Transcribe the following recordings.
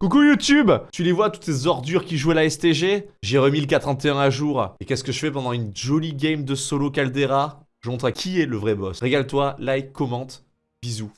Coucou YouTube Tu les vois, toutes ces ordures qui jouent à la STG J'ai remis le 431 à jour. Et qu'est-ce que je fais pendant une jolie game de solo Caldera? Je montre à qui est le vrai boss. Régale-toi, like, commente. Bisous.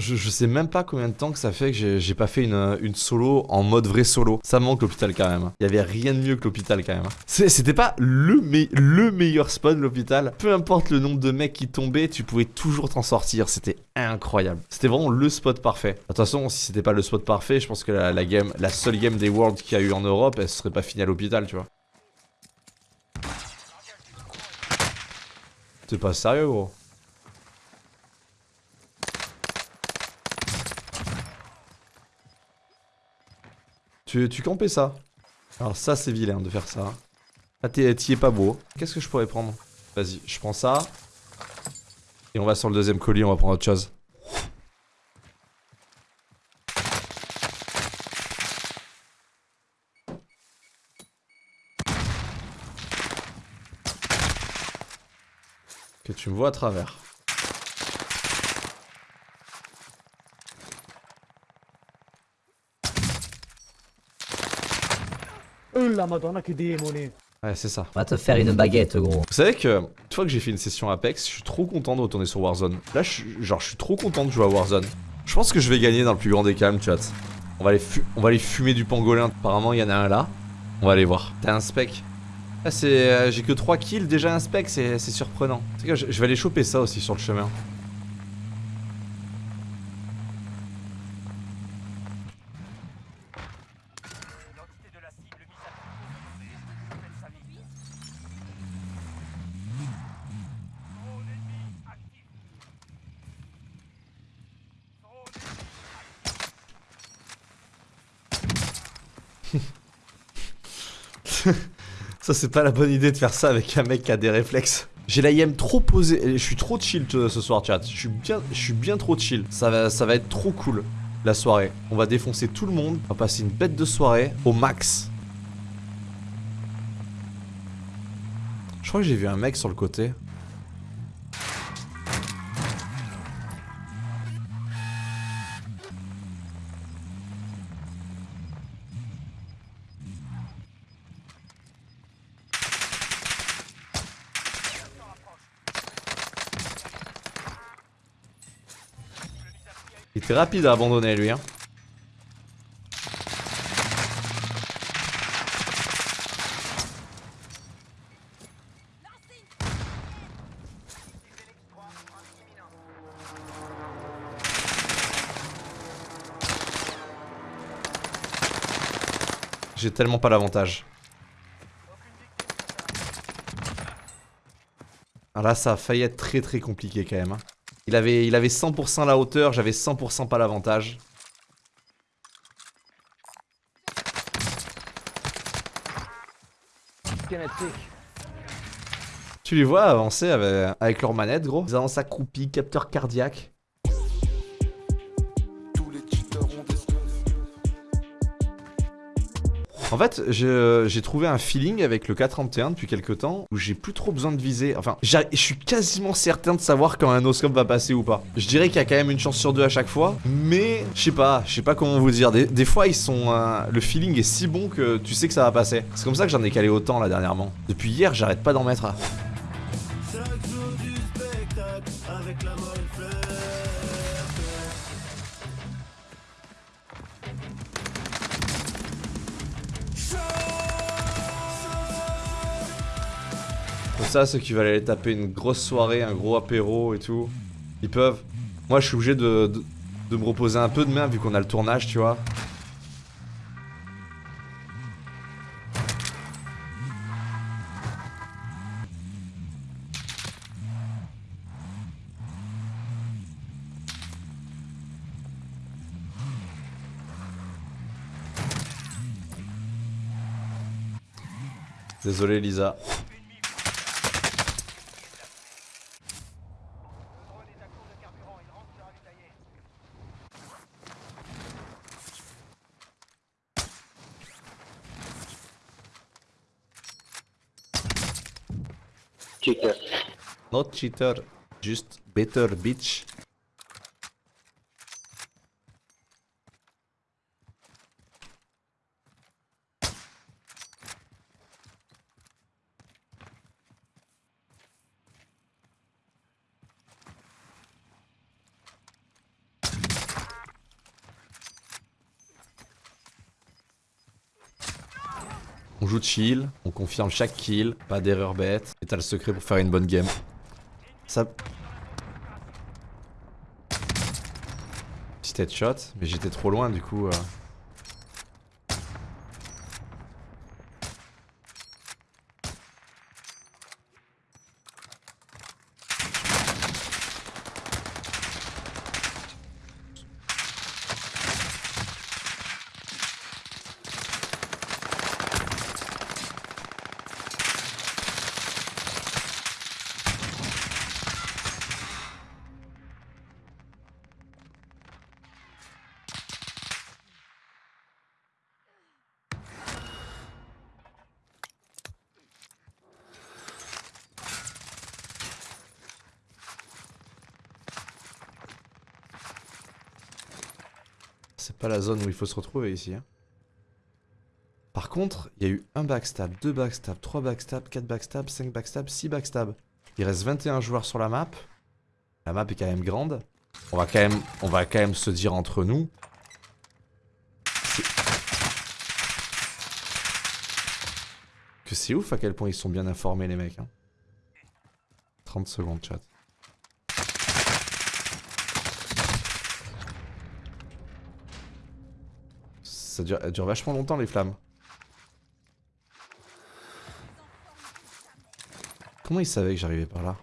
Je, sais même pas combien de temps que ça fait que j'ai pas fait une, solo en mode vrai solo. Ça manque l'hôpital quand même. Il y avait rien de mieux que l'hôpital quand même. C'était pas le, me le meilleur spawn l'hôpital. Peu importe le nombre de mecs qui tombaient, tu pouvais toujours t'en sortir. C'était incroyable. C'était vraiment le spot parfait. De toute façon, si c'était pas le spot parfait, je pense que la, la seule game des Worlds qu'il y a eu en Europe, elle serait pas finie à l'hôpital, tu vois. T'es pas sérieux, gros Tu, campais ça. Alors ça, c'est vilain de faire ça. Ah, t'y es pas beau. Qu'est-ce que je pourrais prendre? Vas-y, je prends ça. Et on va sur le deuxième colis, on va prendre autre chose. Que tu me vois à travers. La madonna che démoné Ouais, c'est ça. On va te faire une baguette, gros. Vous savez que, une fois que j'ai fait une session Apex, je suis trop content de retourner sur Warzone. Là, je genre, je suis trop content de jouer à Warzone. Je pense que je vais gagner dans le plus grand des calmes, chat. On va aller, on va aller fumer du pangolin. Apparemment, il y en a un là. On va aller voir. T'as un spec ah, c'est... Euh, j'ai que 3 kills, déjà un spec, c'est surprenant. Que je, je vais aller choper ça aussi sur le chemin. ça c'est pas la bonne idée de faire ça avec un mec qui a des réflexes. J'ai la IM trop posée, je suis trop chill ce soir chat, je suis bien, je suis bien trop chill. Ça va, ça va être trop cool la soirée. On va défoncer tout le monde, on va passer une bête de soirée au max. Je crois que j'ai vu un mec sur le côté. Il était rapide à abandonner lui hein. J'ai tellement pas l'avantage. Ah là ça a failli être très très compliqué quand même. Hein. Il avait, il avait 100% la hauteur, j'avais 100% pas l'avantage. Tu les vois avancer avec, avec leur manette, gros. Ils avancent accroupis, capteur cardiaque. En fait, j'ai trouvé un feeling avec le 431 depuis quelques temps où j'ai plus trop besoin de viser. Enfin, je suis quasiment certain de savoir quand un oscope va passer ou pas. Je dirais qu'il y a quand même une chance sur deux à chaque fois, mais je sais pas, je sais pas comment vous dire. Des, fois, ils sont, euh, le feeling est si bon que tu sais que ça va passer. C'est comme ça que j'en ai calé autant là dernièrement. Depuis hier, j'arrête pas d'en mettre. À... ça, ceux qui veulent aller taper une grosse soirée, un gros apéro et tout, ils peuvent. Moi, je suis obligé de, de, me reposer un peu demain, vu qu'on a le tournage, tu vois. Désolé Lisa. Cheater, just better bitch. On joue chill, on confirme chaque kill, pas d'erreur bête, et t'as le secret pour faire une bonne game. Ça... Petit headshot, mais j'étais trop loin du coup. euh. C'est pas la zone où il faut se retrouver ici. hein. Par contre, il y a eu un backstab, deux backstab, trois backstab, quatre backstab, cinq backstab, six backstab. Il reste 21 joueurs sur la map. La map est quand même grande. On va quand même, on va quand même se dire entre nous. Que c'est ouf à quel point ils sont bien informés les mecs. hein. 30 secondes chat. Ça dure, vachement longtemps les flammes. Comment ils savaient que j'arrivais par là?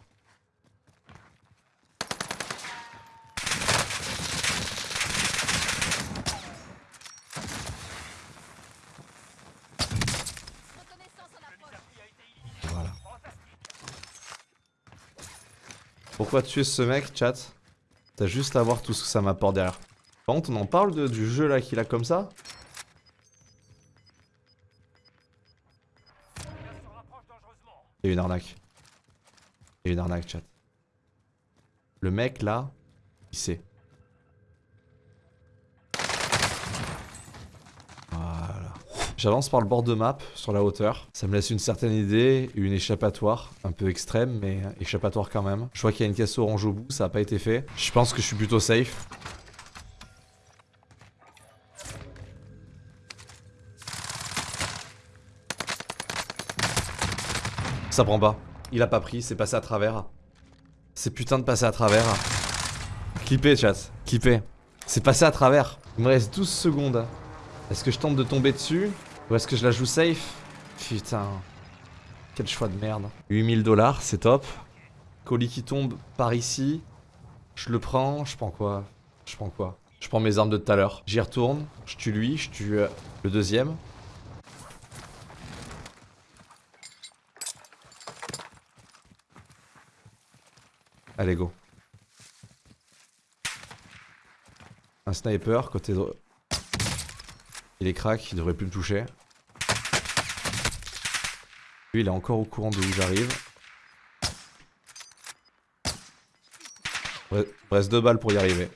Voilà. Pourquoi tuer ce mec, chat? T'as juste à voir tout ce que ça m'apporte derrière. Par contre, on en parle du jeu là qu'il a comme ça? Il y a une arnaque. Il y a une arnaque, chat. Le mec là, il sait. Voilà. J'avance par le bord de map, sur la hauteur. Ça me laisse une certaine idée, une échappatoire, un peu extrême, mais échappatoire quand même. Je vois qu'il y a une caisse orange au bout, ça n'a pas été fait. Je pense que je suis plutôt safe. Ça prend pas. Il a pas pris, c'est passé à travers. C'est putain de passer à travers. Clippé, chat. Clippé. C'est passé à travers. Il me reste 12 secondes. Est-ce que je tente de tomber dessus Ou est-ce que je la joue safe? Putain. Quel choix de merde. 8000 dollars, c'est top. Colis qui tombe par ici. Je le prends. Je prends quoi? Je prends quoi? Je prends mes armes de tout à l'heure. J'y retourne. Je tue lui. Je tue euh, le deuxième. Allez, go. Un sniper côté droit. Il est crack, il devrait plus me toucher. Lui, il est encore au courant de où j'arrive. Reste deux balles pour y arriver.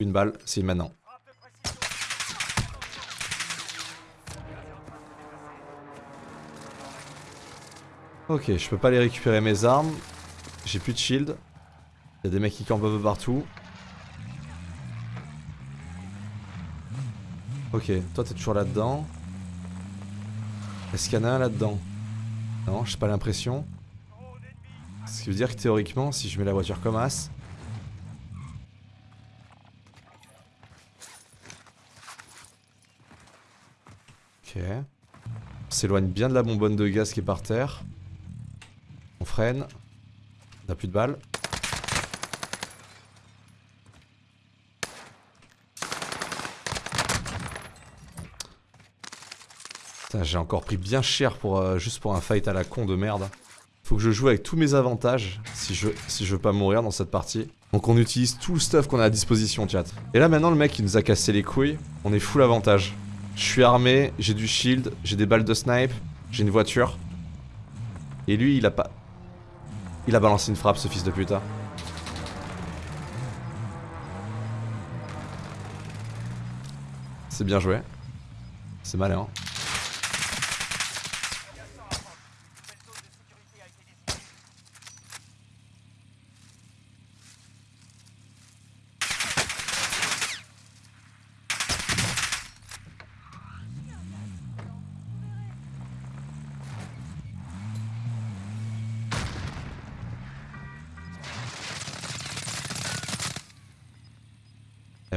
Une balle, c'est maintenant. Ok, je peux pas aller récupérer mes armes. J'ai plus de shield. Il y a des mecs qui campent un peu partout. Ok, toi t'es toujours là-dedans. Est-ce qu'il y en a un là-dedans? Non, j'ai pas l'impression. Ce qui veut dire que théoriquement, si je mets la voiture comme as... Ok. On s'éloigne bien de la bonbonne de gaz qui est par terre. On freine. A plus de balles. J'ai encore pris bien cher pour euh, juste pour un fight à la con de merde. Faut que je joue avec tous mes avantages si je, si je veux pas mourir dans cette partie. Donc on utilise tout le stuff qu'on a à disposition, chat. Et là maintenant le mec il nous a cassé les couilles, on est full avantage. Je suis armé, j'ai du shield, j'ai des balles de snipe, j'ai une voiture. Et lui il a pas... Il a balancé une frappe, ce fils de putain. C'est bien joué. C'est malin. Allez,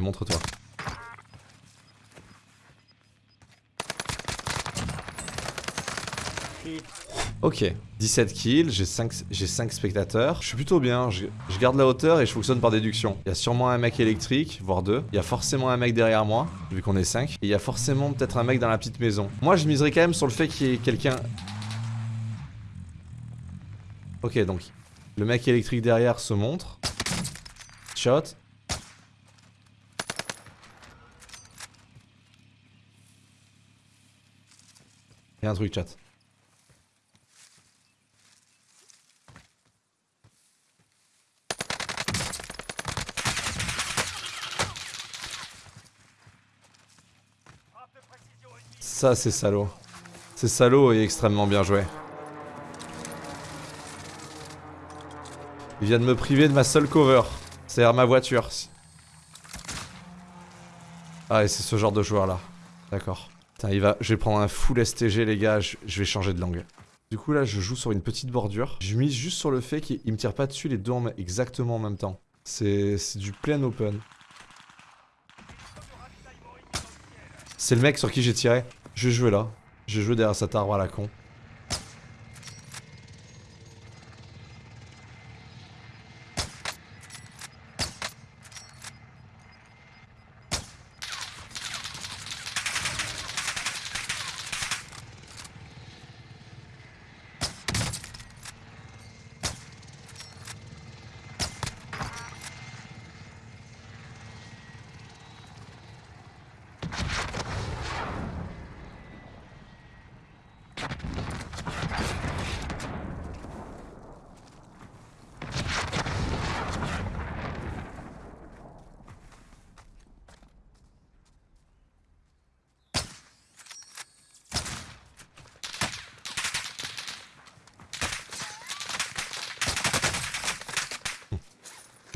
montre-toi. Ok, 17 kills, j'ai 5, j'ai 5 spectateurs. Je suis plutôt bien, je, je garde la hauteur et je fonctionne par déduction. Il y a sûrement un mec électrique, voire deux. Il y a forcément un mec derrière moi, vu qu'on est 5. Et il y a forcément peut-être un mec dans la petite maison. Moi, je miserais quand même sur le fait qu'il y ait quelqu'un... Ok, donc, le mec électrique derrière se montre. Shot. Un truc, chat. Ça, c'est salaud. C'est salaud et extrêmement bien joué. Il vient de me priver de ma seule cover. C'est-à-dire ma voiture. Ah, et c'est ce genre de joueur là. D'accord. Putain, il va... Je vais prendre un full STG, les gars. Je, vais changer de langue. Du coup, là, je joue sur une petite bordure. Je mise juste sur le fait qu'il me tire pas dessus les deux en... exactement en même temps. C'est du plein open. C'est le mec sur qui j'ai tiré. Je vais jouer là. Je vais jouer derrière cet arbre à la con.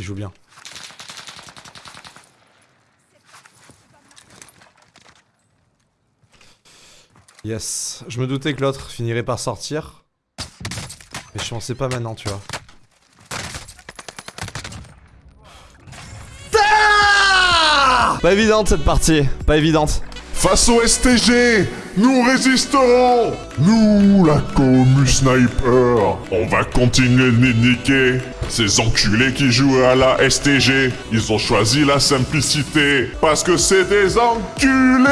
Il joue bien. Yes. Je me doutais que l'autre finirait par sortir. Mais je pensais pas maintenant, tu vois. Pas évidente cette partie. Pas évidente. Face au STG, nous résisterons. Nous, la commu sniper, on va continuer de niquer. Ces enculés qui jouent à la STG, ils ont choisi la simplicité Parce que c'est des enculés